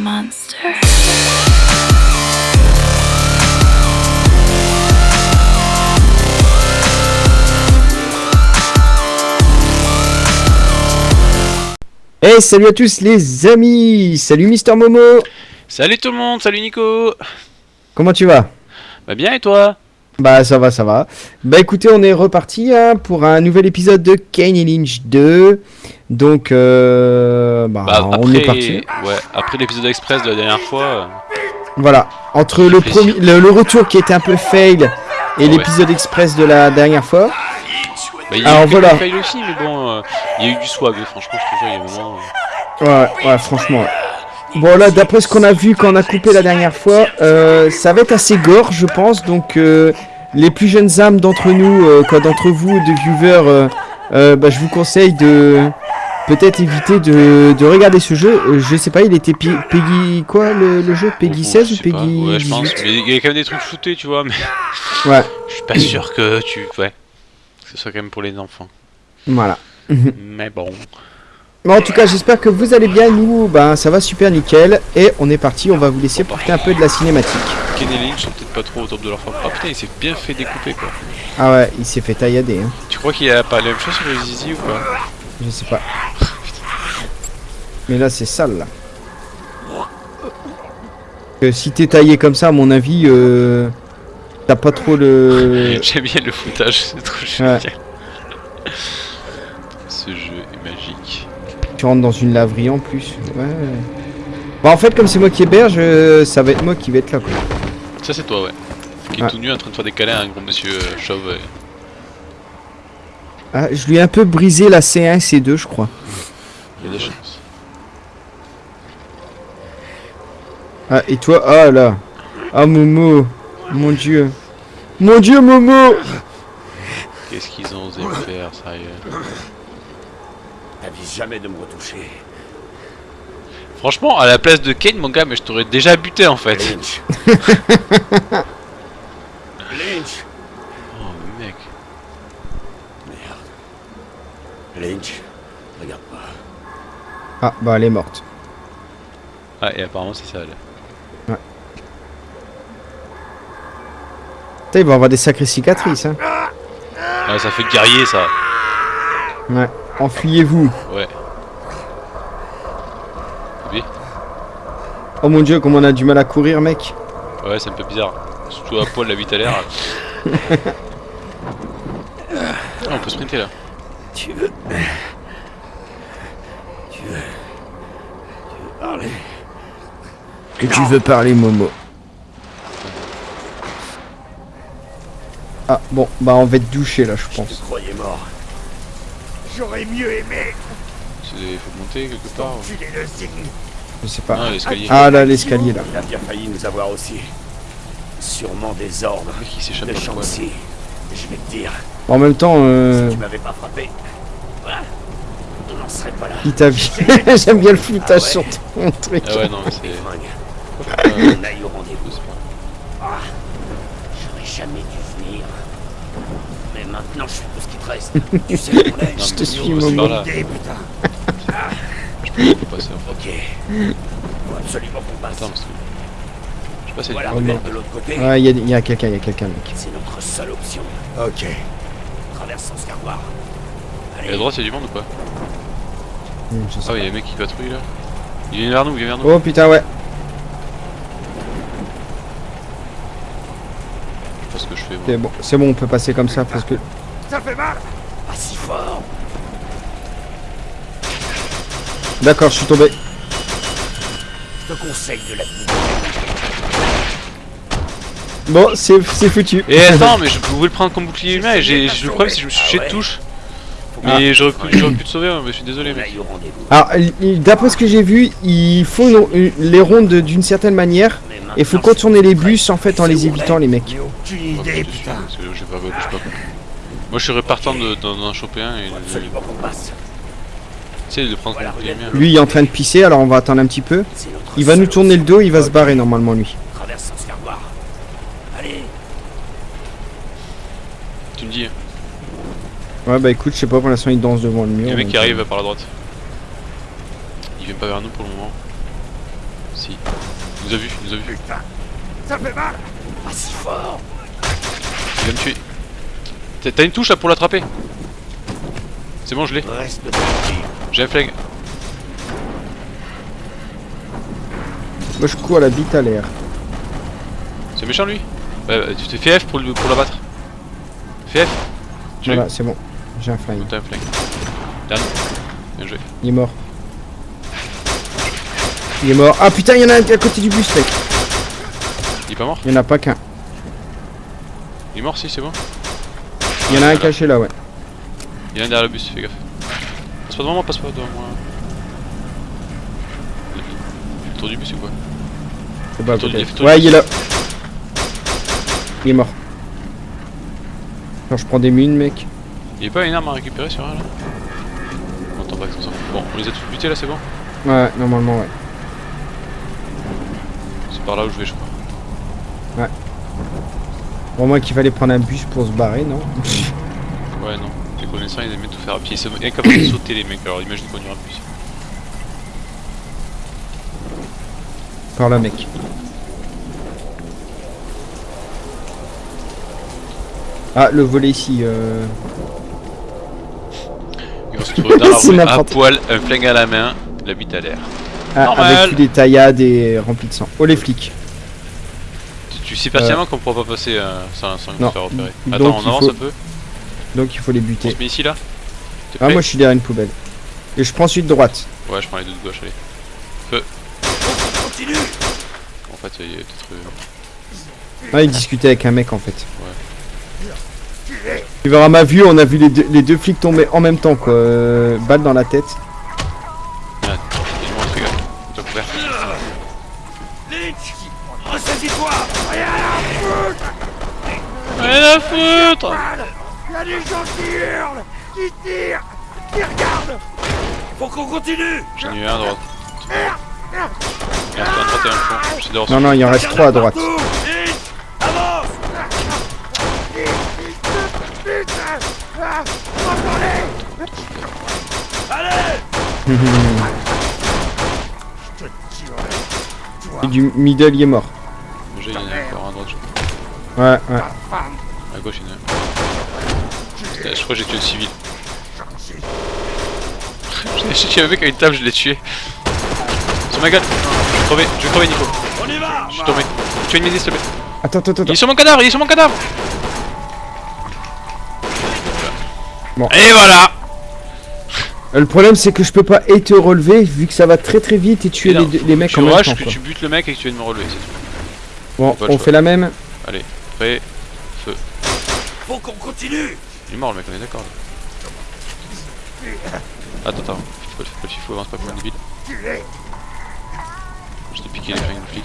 monster. Hey, salut à tous les amis. Salut Mister Momo. Salut tout le monde, salut Nico. Comment tu vas? Bah bien et toi? Bah ça va, ça va. Bah écoutez, on est reparti hein, pour un nouvel épisode de Kane et Lynch 2. Donc, euh, bah, Bah on après, est parti. ouais, après l'épisode express de la dernière fois, euh, Voilà, entre le, premier, le, le retour qui était un peu fail et Ouais. l'épisode express de la dernière fois. bah, il y a Alors, eu voilà. fails aussi, mais bon, euh, il y a eu du swag, franchement, je te jure, il y a vraiment... Ouais, ouais, franchement. Bon là, d'après ce qu'on a vu quand on a coupé la dernière fois, euh, ça va être assez gore, je pense. Donc, euh, les plus jeunes âmes d'entre nous, euh, quoi, d'entre vous, de viewers, euh, euh, bah, je vous conseille de peut-être éviter de, de regarder ce jeu. Je sais pas, il était Pi- Peggy quoi le, le jeu? Peggy bon, 16 je ou. Peggy Ouais, je pense, 18 mais il y a quand même des trucs shootés, tu vois, mais Ouais, je suis pas sûr que tu... Ouais, que ce soit quand même pour les enfants. voilà. Mais bon... Bon, en tout cas, j'espère que vous allez bien. Nous, ben, ça va super nickel. Et on est parti. On va vous laisser profiter un peu de la cinématique. Ken et sont peut-être pas trop au top de leur forme. Ah putain, il s'est bien fait découper, quoi. Ah ouais, il s'est fait taillader. Hein. Tu crois qu'il a pas la même chose sur le zizi ou pas? Je sais pas. Mais là, c'est sale, là. Que si t'es taillé comme ça, à mon avis, euh, t'as pas trop le... J'aime bien le foutage, c'est trop génial. Tu rentres dans une laverie en plus. Ouais. Bah, en fait, comme c'est moi qui héberge, euh, ça va être moi qui vais être là, quoi. Ça c'est toi ouais. Qui est Ouais. tout nu en train de faire des câlins à un gros monsieur euh, chauve. Ah, je lui ai un peu brisé la C1 et C2, je crois. Il y a des chances. Ah, et toi? Ah, là. Ah, Momo. Mon dieu. Mon dieu, Momo Qu'est-ce qu'ils ont osé faire, sérieux? Jamais de me retoucher. Franchement, à la place de Kane, mon gars, mais je t'aurais déjà buté en fait. Lynch. Lynch. Oh mec. Merde. Lynch. Regarde pas. Ah, bah, elle est morte. Ah, et apparemment c'est ça. Là. Putain, il va avoir des sacrées cicatrices, hein. Ah, ça fait guerrier ça. Ouais. Enfuyez-vous. Ouais. Oui. Oh mon dieu, comme on a du mal à courir, mec. Ouais, c'est un peu bizarre. Surtout à poil la vie à l'air. Ah, on peut sprinter là. Tu veux. Tu veux. Tu veux parler Que tu veux parler, Momo Ah, bon, bah on va te doucher là, je Je pense. te croyais mort. J'aurais mieux aimé Il faut monter quelque part. ou- filer le signe. Je sais pas. Ah, l'escalier. Ah là, l'escalier là. Il a bien failli nous avoir aussi. Sûrement des ordres il s'échappe de. Je vais te dire, En même temps, euh, si tu m'avais pas frappé, voilà, on n'en serait pas là. qui t'a vu J'aime bien le foutage sur ton truc. Ah ouais, non, mais c'est. Euh, On aille au rendez-vous. Ah, J'aurais jamais dû maintenant, je suis tout ce qui te reste. tu sais où on est Je te suis. Idée, putain. Je peux passer en fait. Ok. Faut absolument qu'on passe. Attends, parce que. Je sais pas si voilà, Oh, regarde de l'autre côté. Ouais, il y a, quelqu'un, il y a quelqu'un, mec. C'est notre seule option. Ok. Traversons ce carroir. Et à Allez, droite, il y a du monde ou pas je sais Ah, ouais, il y a un mec qui patrouille là. Il vient vers nous, il vient vers nous. pas. Oh putain, ouais. Je sais pas ce que je fais. moi. C'est bon, c'est bon, on peut passer comme ça parce que. ça fait mal Pas si fort D'accord, je suis tombé. Je te conseille de la Bon, c'est c'est foutu. Et attends, mais je pouvais le prendre comme bouclier humain et j'ai le problème c'est que je me suis jeté de touche. Mais j'aurais pu, te sauver, hein, mais je suis désolé rendez-vous. Alors, d'après ce que j'ai vu, il faut les rondes d'une certaine manière. Et faut contourner les bus en fait en les évitant, les mecs. Moi je serais partant de- d'en choper un et Faut de, prendre. Lui, il est en train de pisser, alors on va attendre un petit peu. Il va nous tourner le dos, il va se barrer normalement, lui. Tu me dis. Ouais, bah écoute, je sais pas, pour l'instant, il danse devant le mur. le mec qui euh, arrive par la droite. Il vient pas vers nous pour le moment. Si. Il nous a vu, il nous a vu. Ça fait mal Pas si fort Il va me tuer. T'as- une touche là pour l'attraper C'est bon, je l'ai. J'ai un flingue. Moi je cours à la bite à l'air. C'est méchant lui Ouais, ouais, tu t'es fait F pour, le- pour l'abattre. Fais F. Tu Voilà, c'est bon. J'ai un flingue. T'as un flingue. Dan. Bien joué. Il est mort. Il est mort. Ah putain, il y en a un à côté du bus, mec. Il est pas mort Il y en a pas qu'un. Il est mort si, c'est bon. Il y en a un caché là, ouais. Il y en a un derrière le bus, fais gaffe. Passe pas devant moi, passe pas devant moi. Il fait le tour du bus ou quoi C'est pas Tour du- tour Ouais, il est là. Il est mort. Alors je prends des mines, mec. Il a pas une arme à récupérer sur un là? On entend pas que ça s'en fout. Bon, on les a tous butés là, c'est bon? Ouais, normalement, ouais. Par là où je vais, je crois. Pour moi qu'il fallait prendre un bus pour se barrer, non Ouais, non. Les connaissants, ils aimaient tout faire à pied. Ils sont incapables de sauter, les mecs. Alors imagine qu'on ira plus. Par là, mec. Ah, le volet ici. Euh... Se trouver dans la rue, à poil, un flingue à la main, la bite à l'air. Ah, avec tous des taillades et remplis de sang. Oh les flics. Tu, tu sais pertinemment qu'on pourra pas passer euh, sans, sans Non. se faire repérer. Donc, Attends, on avance faut- un peu. Donc il faut les On buter. se met ici là Ah prêt moi je suis derrière une poubelle. Et je prends celui de droite. Ouais, je prends les deux de gauche, allez. Continue En fait, il y a peut-être. euh, Ah il discutait avec un mec en fait. Tu verras ma vue, on a vu les deux, les deux flics tomber en même temps quoi. Euh, balle dans la tête. Rien à foutre Il y a des gens qui hurlent, qui tirent, qui regardent Faut qu'on continue J'en ai eu un à droite. Il reste un 31 fond. J'essaie de Non non il en reste trois à droite. Avance Ah, Allez Je te tuerai Et du middle il est mort. Encore un droite. je crois. Ouais ouais. À gauche, il y en a un. Je crois que j'ai tué le civil. J'ai tué un mec avec une table, je l'ai tué. Sur ma gueule Je vais crever, je vais crever Nico. On y va Je suis tombé. Tu as une s'il te plaît. Attends attends attends. Il est sur mon cadavre, il est sur mon cadavre Bon. Et voilà Euh, Le problème c'est que je peux pas et te relever vu que ça va très très vite et tuer Et non, les, deux- les mecs Tu en même temps que quoi. tu butes le mec et que tu viennes me relever, c'est tout. Bon on fait la même. Prêt Faut qu'on continue Il est mort le mec, on est d'accord là. Attends, attends, faut, faut, faut, faut avance pas comme un débile. Je t'ai piqué les flingues de flic.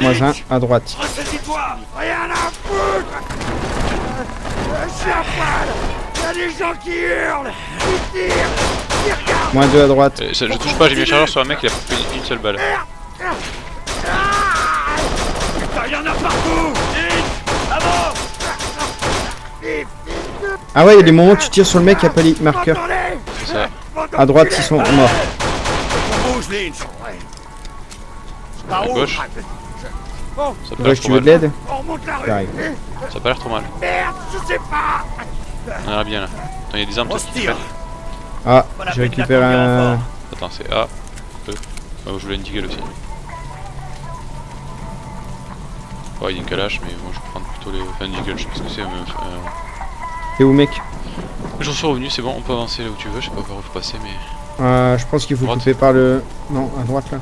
Moi un à droite. Ressaisis-toi Rien à foutre Je suis à poil Il y a des gens qui hurlent, qui tirent, qui regardent Moins deux à droite. Euh, ça- je touche pas, j'ai mis un chargeur sur un mec, il a pris une seule balle. Il y en a partout Vite Avance Ah ouais il y a des moments où tu tires sur le mec qui a pas les marqueurs. Ça. À droite ils sont morts. On bouge, Lynch Par À où gauche. Ça tu veux de l'aide. Ça a pas l'air trop mal. Merde, je sais pas On a l'air bien là. Attends, il y a des armes peut-être. Ah j'ai récupéré un... Attends, c'est A, E. Oh, je voulais une deagle aussi. Ouais, il y a une calache, mais moi je vais prendre plutôt les. Enfin, une je sais pas ce que c'est. Mais... Euh... T'es où mec? J'en suis revenu, c'est bon, on peut avancer là où tu veux. Je sais pas par où faut passer, mais. Euh, je pense qu'il faut couper par le... Non, à droite là.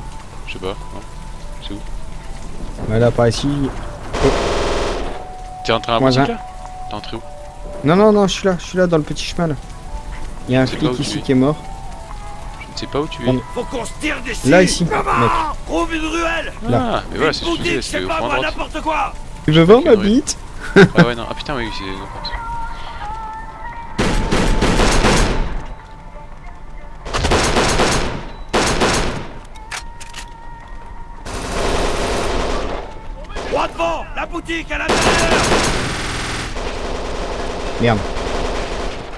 Je sais pas. Non. C'est où? Ouais, là par ici. T'es rentré à la boutique un. là? T'es rentré où? Non, non, non, je suis là, je suis là dans le petit chemin là. Il y a un flic ici qui est mort. Je ne sais pas où tu es. Faut qu'on se tire d'ici Là, ici, Comment mec. Trouve une ruelle Là. Ah, mais voilà, c'est ce que je c'est au n'importe quoi Tu veux voir ma bite Ah ouais, non, ah putain, oui, c'est. Droit devant La boutique à l'intérieur Merde.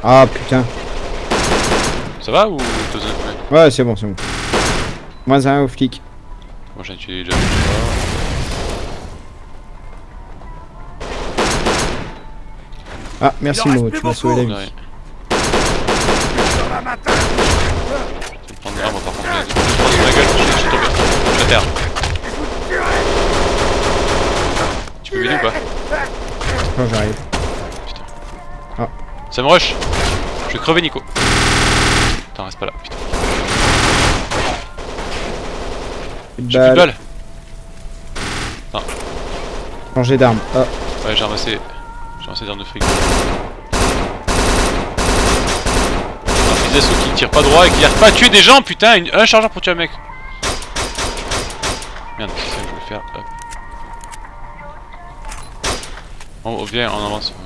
Ah putain. Ça va ou peu Ouais, c'est bon, c'est bon. Moins un au flic. Moi j'en ai tué déjà. Ah, merci Il en reste Mo, plus tu m'as sauvé la vie. La Je vais me prendre moi par contre. prends sur ma gueule, je suis tombé. Je suis à terre. Tu peux m'aider ou pas Quand j'arrive. Ça me rush Je vais crever Nico. Putain, reste pas là, putain. J'ai plus de balles changer d'arme. Ah, Ouais, j'ai ramassé. J'ai ramassé des armes de frigo. Un fils d'assaut qui tire pas droit et qui arrive pas à tuer des gens, putain une- Un chargeur pour tuer un mec Merde, c'est ça que je voulais faire. Hop. Viens, on avance. on avance.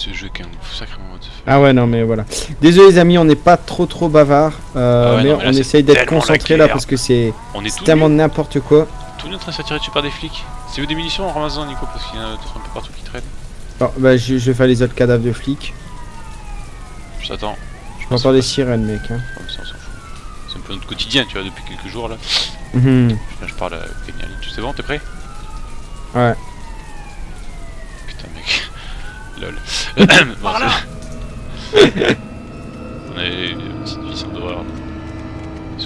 Ce, jeu qui est un sacrément what the fuck. Ah ouais non mais voilà. Désolé les amis, on n'est pas trop trop bavard, euh, Ah ouais, mais non, mais là, on essaye d'être concentré là parce que c'est est c'est tellement n'importe quoi. tout nus en train de se faire tirer dessus par des flics. C'est où des munitions en ramassant Nico parce qu'il y en a d'autres un peu partout qui traînent. Bon, bah je, je vais faire les autres cadavres de flics. Je t'attends. Je J'entends des sirènes mec. Hein. Ouais, mais ça, on s'en fout. C'est un peu notre quotidien, tu vois, depuis quelques jours là. Mhm. Là, je parle à Kenya Lynch. C'est bon, t'es prêt? Ouais. Lol. bon, Par là c'est- on a une petite vie sans d'horreur. Bon.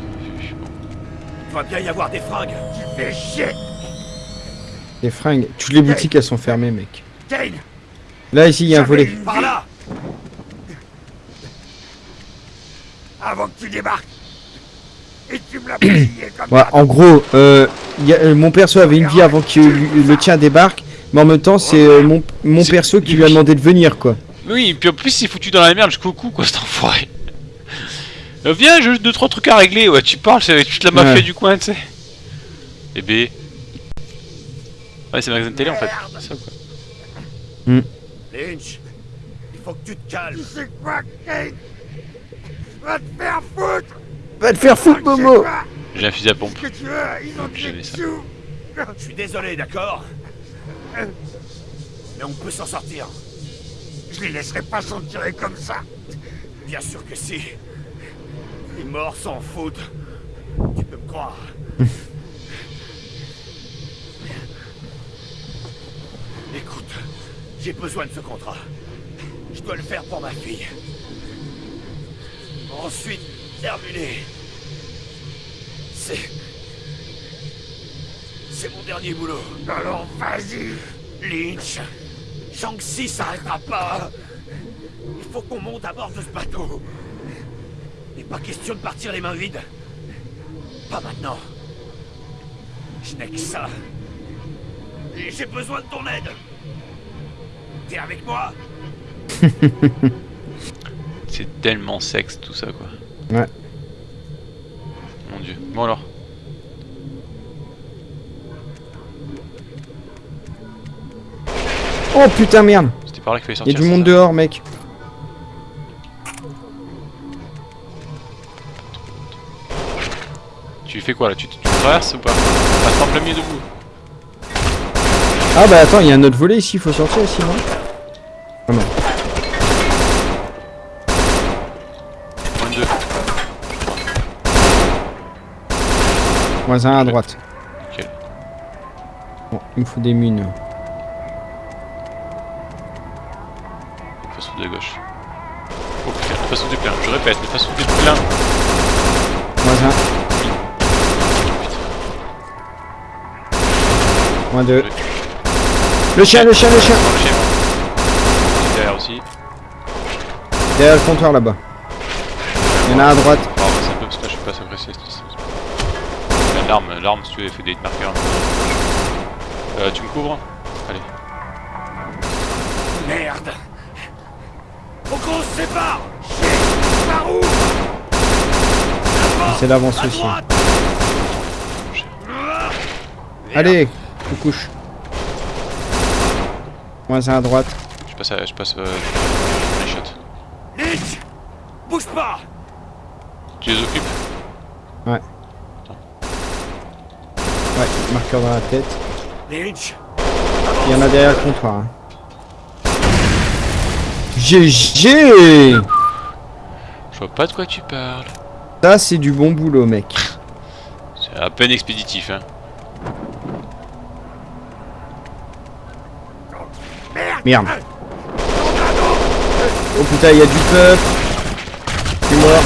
Il doit bien y avoir des fringues Tu fais chier Les fringues. Toutes les boutiques elles sont fermées mec. Kane Là ici il y a un volet. Par là Avant que tu débarques Et tu me l'as payé comme Ouais, ça en gros, euh, y a- euh, mon perso avait une vie avant que le tien débarque, mais en même temps c'est euh, mon, mon perso qui lui a demandé de venir quoi. Oui, et puis en plus, il est foutu dans la merde jusqu'au cou, quoi, cet enfoiré. Euh, viens, j'ai juste deux trois trucs à régler. Ouais, tu parles, c'est avec toute la mafia Ouais. du coin, tu sais. Et B. Ouais, c'est magasin de télé en fait. C'est ça, quoi. Lynch Il faut que tu te calmes Tu sais quoi, Kane Va te faire foutre Va te faire foutre Momo J'ai un fusil à pompe. Que tu veux, ils ont Je suis désolé, d'accord? Mais on peut s'en sortir. Je les laisserai pas s'en tirer comme ça. Bien sûr que si. Les morts s'en foutent. Tu peux me croire. Écoute, j'ai besoin de ce contrat. Je dois le faire pour ma fille. Ensuite, terminé. C'est... C'est mon dernier boulot. Alors vas-y Lynch Shang-Chi s'arrêtera pas Il faut qu'on monte à bord de ce bateau N'est pas question de partir les mains vides. Pas maintenant. Je n'ai que ça. Et j'ai besoin de ton aide. T'es avec moi C'est tellement sexe tout ça, quoi. Ouais. Mon dieu. Bon alors. Oh putain merde C'était par là qu'il fallait Il y sortir. a du monde dehors mec. Tu fais quoi là? Tu, tu traverses ou pas? Passe en plein milieu debout. Ah bah attends, il y a un autre volet ici, il faut sortir ici non Ah non. Moins de deux. Moins un à droite. Nickel. Bon, il me faut des mines. Le face ou du plein. Moins un. Moins deux. Le chien, le chien, le chien le chien. Derrière aussi. Derrière le comptoir là-bas. Il y en a un à droite. Oh, c'est un peu parce que là, je suis pas c'est- L'arme, l'arme, si tu veux, fait des marqueurs. Euh, tu me couvres Allez. Merde Faut qu'on se sépare Chier Par où C'est d'avance À aussi. Allez, je couche. Moins un à droite. Je passe, à, je passe euh, les shots. Lynch Bouge pas Tu les occupes Ouais, marqueur dans la tête. Lynch Il y en a derrière le comptoir. hein. GG Je vois pas de quoi tu parles. Ça, c'est du bon boulot, mec. C'est à peine expéditif, hein. Merde. Oh putain, il y a du peuple. Suis mort.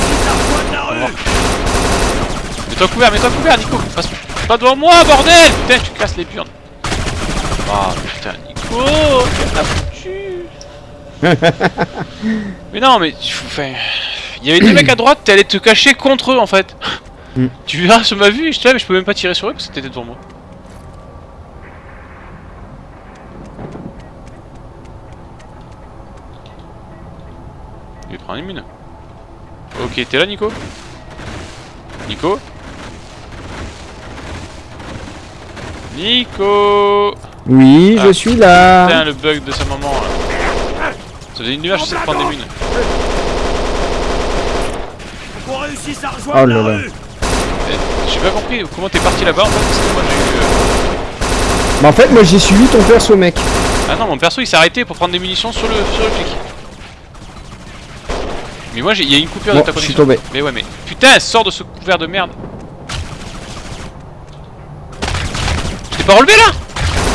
Mets-toi couvert, mets-toi couvert, Nico. Passe pas devant moi, bordel Putain, tu casses les burnes. Ah, putain, Nico, tu l'as foutu. mais non, mais tu enfin, il y avait des mecs à droite, t'es allé te cacher contre eux en fait. Mm. Tu verras sur ma vue, je te mais je peux même pas tirer sur eux parce que t'étais devant moi. Il prend une mine. Ok, t'es là Nico? Nico? Nico Oui, Ah. je suis là. Putain le bug de sa maman là. Ça faisait une que j'essaie de prendre des mines. Qu'on réussisse à rejoindre Oh là la là. rue Eh, J'ai pas compris comment t'es parti là-bas en fait parce que moi j'ai eu... euh, Bah, en fait, moi, j'ai suivi ton perso, mec. Ah non mon perso il s'est arrêté pour prendre des munitions sur le, sur le flic. Mais moi j'ai- il y a une coupure Bon, de ta je suis connexion. tombé. Mais ouais mais... Putain sors de ce couvert de merde Je t'ai pas relevé là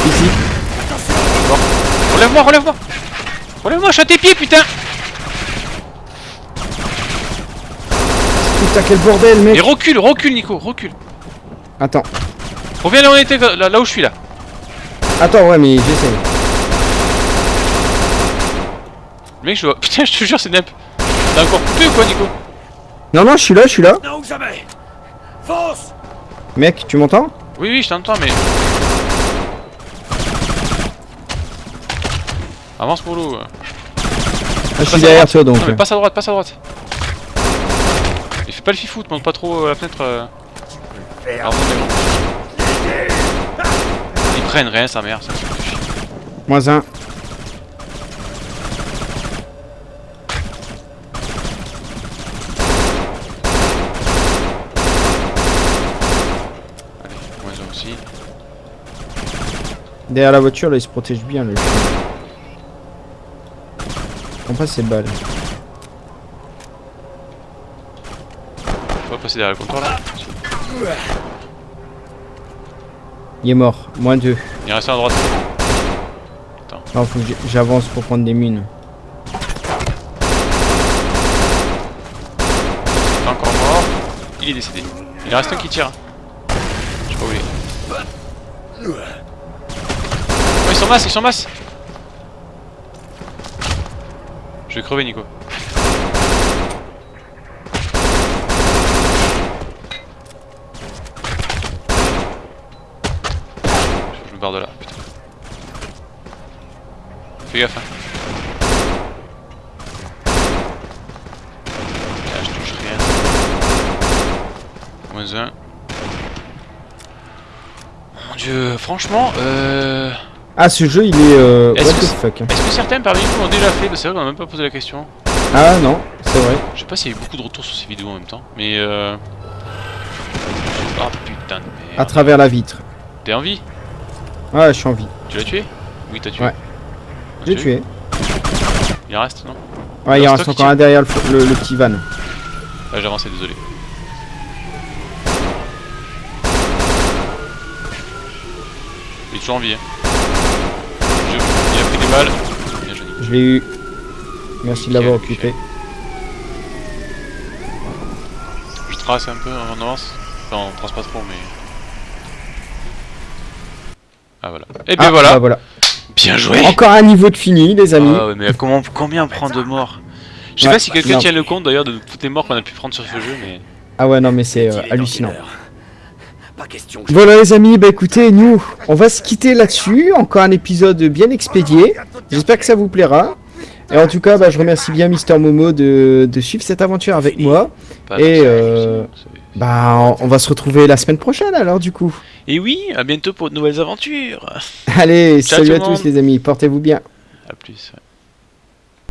Ici. Relève-moi, relève-moi Relève-moi, je suis à tes pieds putain Putain, quel bordel, mec. Et recule, recule Nico, recule Attends. Reviens là où on était, là, là où je suis là Attends, ouais, mais j'essaie. Mec je vois... Putain je te jure c'est Nemp T'as encore coupé ou quoi Nico Non, non, je suis là, je suis là. Non ou jamais Fonce Mec, tu m'entends? Oui oui je t'entends mais... Avance pour l'eau Ah, Je suis derrière toi, donc. Non mais passe à droite, passe à droite pas le fifou, te monte pas trop la fenêtre euh... Ils prennent rien sa mère, ça me fait chier. Moins un. Allez, moins un aussi. Derrière la voiture, là, il se protège bien, le chien. On passe ses balles. Derrière le comptoir là. Il est mort. Moins deux. Il reste un à droite. Alors, faut que j'avance pour prendre des mines. Il est encore mort. Il est décédé. Il reste un qui tire. Je sais pas où il est. Oh, ils sont masse, ils sont masse Je vais crever Nico. Je me barre de là, putain. Fais gaffe hein. Là, je touche rien. Moins un. Mon dieu, franchement, euh... Ah, ce jeu, il est. Euh... Est-ce que fuck Est-ce que certains parmi vous l'ont déjà fait Bah, C'est vrai qu'on a même pas posé la question. Ah, non, c'est vrai. Je sais pas s'il y a eu beaucoup de retours sur ces vidéos en même temps, mais euh... Oh putain de À merde. travers la vitre. T'es en vie? Ah, je suis en vie. Tu l'as tué? Oui, t'as tué. Ouais. J'ai tué. Il reste, non Ouais, il en reste encore un derrière le, f- le- le petit van. Ah, j'ai avancé, désolé. Il est toujours en vie, hein. Je- Il a pris des balles. Bien. Je l'ai eu. Merci de l'avoir occupé. Je trace un peu en avance. Enfin, on trace pas trop, mais... Ah, voilà. Et bien Ah, voilà. bah voilà. Bien joué Encore un niveau de fini, les amis. Ah ouais, mais comment, combien on prend de morts Je sais Ouais, pas si quelqu'un tient le compte d'ailleurs de toutes les morts qu'on a pu prendre sur ce jeu, mais... Ah ouais, non, mais c'est euh, hallucinant. Pas question. que- Voilà les amis, bah écoutez, nous, on va se quitter là-dessus. Encore un épisode bien expédié. J'espère que ça vous plaira. Et en tout cas, bah, je remercie bien Mister Momo de, de suivre cette aventure avec moi. Pas Et, euh, Bah, on- on va se retrouver la semaine prochaine alors du coup. Et oui, à bientôt pour de nouvelles aventures Allez, Ciao salut à tous les amis, portez-vous bien. A plus. ouais.